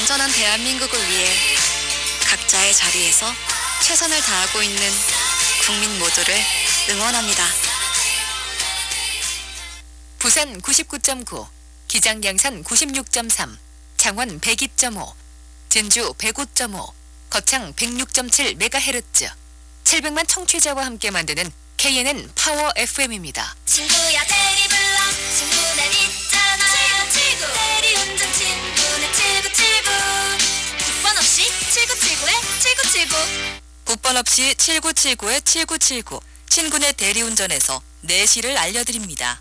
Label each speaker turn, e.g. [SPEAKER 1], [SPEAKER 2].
[SPEAKER 1] 안전한 대한민국을 위해 각자의 자리에서 최선을 다하고 있는 국민 모두를 응원합니다.
[SPEAKER 2] 부산 99.9, 기장 양산 96.3, 창원 102.5, 진주 105.5, 거창 106.7MHz, 700만 청취자와 함께 만드는 KNN 파워 FM입니다.
[SPEAKER 3] 친구야 7979에 7979
[SPEAKER 1] 국번 없이 7979에 7979 친구네 대리운전에서 내시를 알려드립니다.